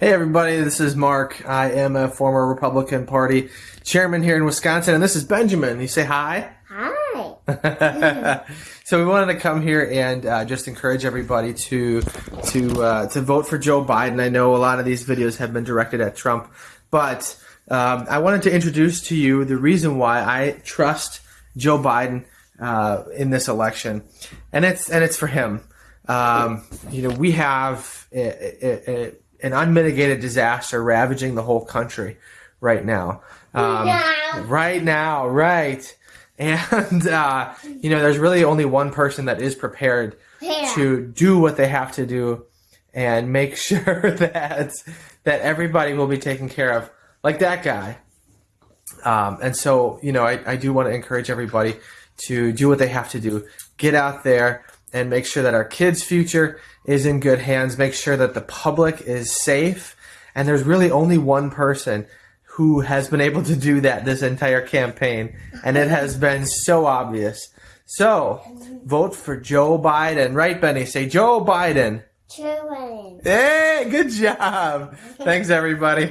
Hey everybody, this is Mark. I am a former Republican Party chairman here in Wisconsin, and this is Benjamin. You say hi? Hi. so we wanted to come here and uh, just encourage everybody to to uh, to vote for Joe Biden. I know a lot of these videos have been directed at Trump, but um, I wanted to introduce to you the reason why I trust Joe Biden uh, in this election, and it's and it's for him. Um, you know, we have a, a, a, an unmitigated disaster ravaging the whole country right now. Um, now. Right now, right. And, uh, you know, there's really only one person that is prepared Yeah. to do what they have to do and make sure that that everybody will be taken care of, like that guy. Um, and so, you know, I, I do want to encourage everybody to do what they have to do. Get out there and make sure that our kids' future is in good hands. Make sure that the public is safe. And there's really only one person who has been able to do that this entire campaign. And it has been so obvious. So, vote for Joe Biden. Right, Benny? Say Joe Biden. Children. Hey, good job. Thanks, everybody.